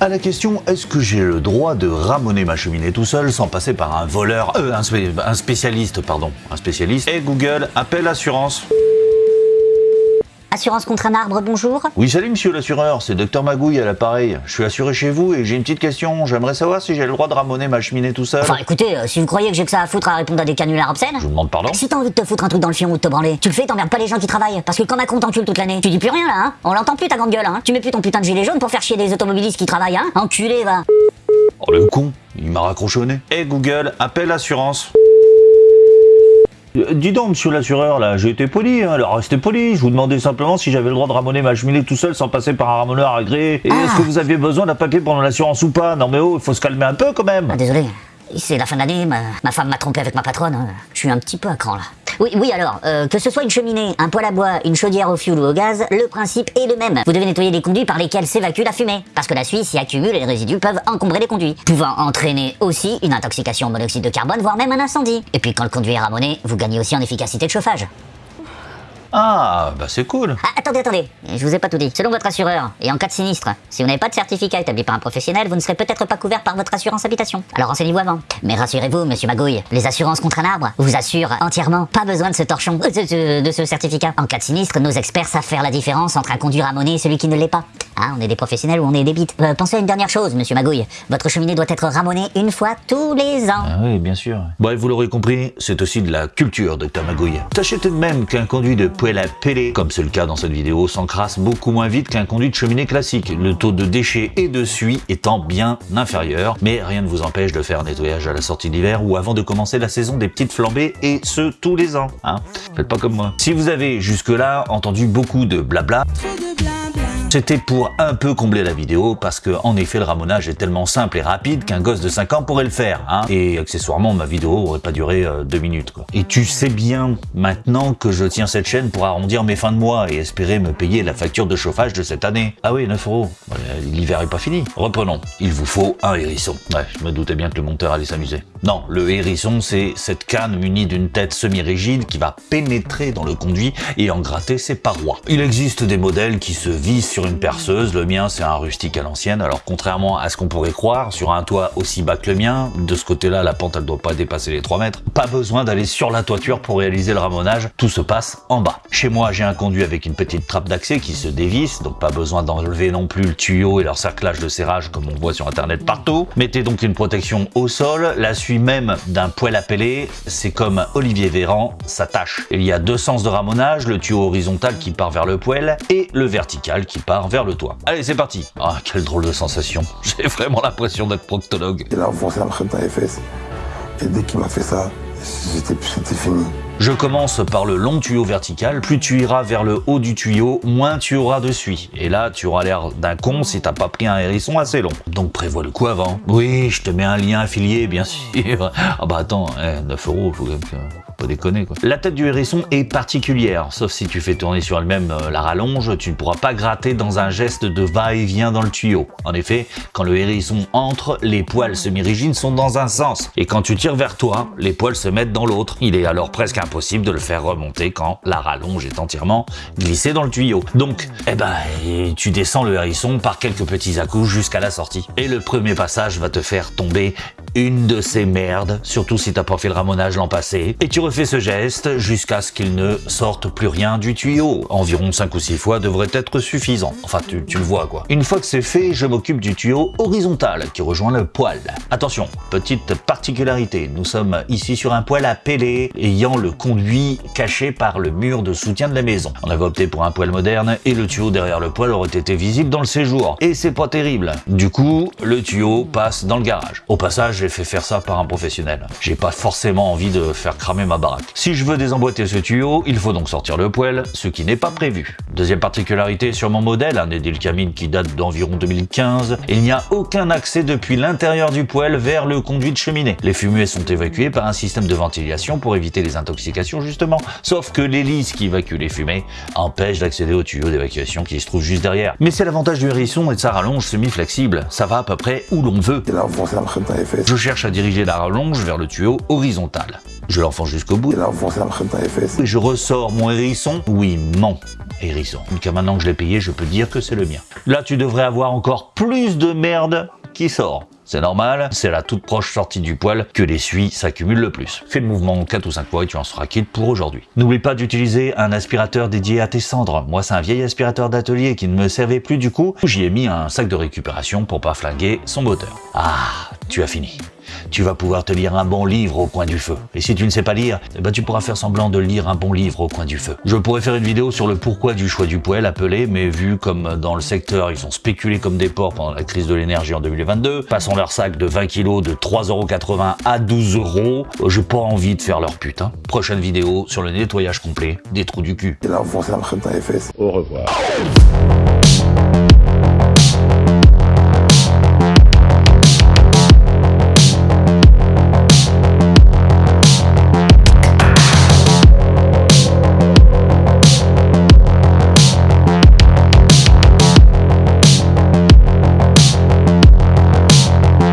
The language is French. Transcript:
À la question est-ce que j'ai le droit de ramoner ma cheminée tout seul sans passer par un voleur, euh, un spécialiste, pardon, un spécialiste, et Google, appelle assurance. Assurance contre un arbre, bonjour. Oui, salut monsieur l'assureur, c'est Docteur Magouille à l'appareil. Je suis assuré chez vous et j'ai une petite question. J'aimerais savoir si j'ai le droit de ramoner ma cheminée tout seul. Enfin écoutez, euh, si vous croyez que j'ai que ça à foutre à répondre à des canulars obscènes... Je vous demande pardon Si t'as envie de te foutre un truc dans le fion ou de te branler, tu le fais, t'emmerdes pas les gens qui travaillent. Parce que quand Macron t'encule toute l'année, tu dis plus rien là, hein On l'entend plus ta grande gueule, hein Tu mets plus ton putain de gilet jaune pour faire chier des automobilistes qui travaillent, hein Enculé, va Oh le con, il m'a raccrochonné. Et Google, appelle assurance. Euh, Dis donc, monsieur l'assureur, là, j'ai été poli, hein, alors restez poli. Je vous demandais simplement si j'avais le droit de ramoner ma cheminée tout seul sans passer par un ramoneur agréé. Et est-ce que vous aviez besoin d'un papier pendant l'assurance ou pas? Non mais oh, il faut se calmer un peu quand même. Ah, désolé. C'est la fin de l'année, ma, ma femme m'a trompé avec ma patronne. hein. Je suis un petit peu à cran là. Oui, oui alors, euh, que ce soit une cheminée, un poêle à bois, une chaudière au fioul ou au gaz, le principe est le même. Vous devez nettoyer les conduits par lesquels s'évacue la fumée. Parce que la suie s'y accumule et les résidus peuvent encombrer les conduits. Pouvant entraîner aussi une intoxication au monoxyde de carbone, voire même un incendie. Et puis quand le conduit est ramoné, vous gagnez aussi en efficacité de chauffage. Ah, bah c'est cool. Ah, attendez, attendez, je vous ai pas tout dit. Selon votre assureur, et en cas de sinistre, si vous n'avez pas de certificat établi par un professionnel, vous ne serez peut-être pas couvert par votre assurance habitation. Alors renseignez-vous avant. Mais rassurez-vous, monsieur Magouille, les assurances contre un arbre vous assurent entièrement pas besoin de ce torchon, de, de- de ce certificat. En cas de sinistre, nos experts savent faire la différence entre un conduit ramoné et celui qui ne l'est pas. Ah, on est des professionnels ou on est des bites. Euh, pensez à une dernière chose, monsieur Magouille. Votre cheminée doit être ramonée une fois tous les ans. Ah oui, bien sûr. Bref, vous l'aurez compris, c'est aussi de la culture, Docteur Magouille. Sachez tout de même qu'un conduit de poêle à peler, comme c'est le cas dans cette vidéo, s'encrasse beaucoup moins vite qu'un conduit de cheminée classique, le taux de déchets et de suie étant bien inférieur. Mais rien ne vous empêche de faire un nettoyage à la sortie d'hiver ou avant de commencer la saison des petites flambées, et ce, tous les ans. Hein Faites pas comme moi. Si vous avez jusque-là entendu beaucoup de blabla, c'était pour un peu combler la vidéo parce que en effet le ramonage est tellement simple et rapide qu'un gosse de 5 ans pourrait le faire. Hein et accessoirement ma vidéo aurait pas duré euh, deux minutes. Quoi. Et tu sais bien maintenant que je tiens cette chaîne pour arrondir mes fins de mois et espérer me payer la facture de chauffage de cette année. Ah oui 9 euros. L'hiver est pas fini. Reprenons. Il vous faut un hérisson. Ouais, je me doutais bien que le monteur allait s'amuser. Non, le hérisson c'est cette canne munie d'une tête semi-rigide qui va pénétrer dans le conduit et en gratter ses parois. Il existe des modèles qui se vissent sur une perceuse, le mien c'est un rustique à l'ancienne, alors contrairement à ce qu'on pourrait croire, sur un toit aussi bas que le mien, de ce côté-là la pente elle doit pas dépasser les 3 mètres, pas besoin d'aller sur la toiture pour réaliser le ramonage, tout se passe en bas. Chez moi j'ai un conduit avec une petite trappe d'accès qui se dévisse, donc pas besoin d'enlever non plus le tuyau et leur cerclage de serrage comme on voit sur internet partout. Mettez donc une protection au sol, la suie même d'un poêle peler, c'est comme Olivier Véran, ça tâche. Il y a deux sens de ramonage, le tuyau horizontal qui part vers le poêle et le vertical qui vers le toit. Allez, c'est parti. Ah, quelle drôle de sensation. J'ai vraiment l'impression d'être proctologue. Il a enfoncé la machette dans les fesses. Et dès qu'il m'a fait ça, c'était fini. Je commence par le long tuyau vertical. Plus tu iras vers le haut du tuyau, moins tu auras de suie. Et là, tu auras l'air d'un con si t'as pas pris un hérisson assez long. Donc prévois le coup avant. Oui, je te mets un lien affilié, bien sûr. Ah bah attends, eh, 9 euros, faut quand même pas déconner quoi. La tête du hérisson est particulière, sauf si tu fais tourner sur elle-même euh, la rallonge, tu ne pourras pas gratter dans un geste de va-et-vient dans le tuyau. En effet, quand le hérisson entre, les poils semi-rigides sont dans un sens. Et quand tu tires vers toi, les poils se mettent dans l'autre. Il est alors presque impossible de le faire remonter quand la rallonge est entièrement glissée dans le tuyau. Donc, eh ben, tu descends le hérisson par quelques petits à-coups jusqu'à la sortie. Et le premier passage va te faire tomber une de ces merdes, surtout si t'as pas fait le ramonage l'an passé. Et tu refais ce geste jusqu'à ce qu'il ne sorte plus rien du tuyau. Environ 5 ou 6 fois devrait être suffisant. Enfin, tu, tu le vois quoi. Une fois que c'est fait, je m'occupe du tuyau horizontal qui rejoint le poêle. Attention, petite particularité, nous sommes ici sur un poêle à peler ayant le conduit caché par le mur de soutien de la maison. On avait opté pour un poêle moderne et le tuyau derrière le poêle aurait été visible dans le séjour. Et c'est pas terrible. Du coup, le tuyau passe dans le garage. Au passage, j'ai fait faire ça par un professionnel. J'ai pas forcément envie de faire cramer ma baraque. Si je veux désemboîter ce tuyau, il faut donc sortir le poêle, ce qui n'est pas prévu. Deuxième particularité sur mon modèle, un Edil Camine qui date d'environ 2015, il n'y a aucun accès depuis l'intérieur du poêle vers le conduit de cheminée. Les fumées sont évacuées par un système de ventilation pour éviter les intoxications justement. Sauf que l'hélice qui évacue les fumées empêche d'accéder au tuyau d'évacuation qui se trouve juste derrière. Mais c'est l'avantage du hérisson et de sa rallonge semi-flexible. Ça va à peu près où l'on veut. Les fesses. Je cherche à diriger la rallonge vers le tuyau horizontal. Je l'enfonce jusqu'au bout. Les. Et je ressors mon hérisson. Oui, mon hérisson. Car maintenant que je l'ai payé, je peux dire que c'est le mien. Là, tu devrais avoir encore plus de merde qui sort. C'est normal, c'est la toute proche sortie du poil que l'essuie s'accumule le plus. Fais le mouvement 4 ou 5 fois et tu en seras quitte pour aujourd'hui. N'oublie pas d'utiliser un aspirateur dédié à tes cendres. Moi, c'est un vieil aspirateur d'atelier qui ne me servait plus du coup. J'y ai mis un sac de récupération pour pas flinguer son moteur. Ah, tu as fini tu vas pouvoir te lire un bon livre au coin du feu. Et si tu ne sais pas lire, eh ben tu pourras faire semblant de lire un bon livre au coin du feu. Je pourrais faire une vidéo sur le pourquoi du choix du poêle appelé, mais vu comme dans le secteur ils ont spéculé comme des porcs pendant la crise de l'énergie en 2022, passant leur sac de 20 kg de 3,80€ à 12 euros, j'ai pas envie de faire leur pute. Hein. Prochaine vidéo sur le nettoyage complet des trous du cul. Il a enfoncé la machette dans les fesses. Au revoir.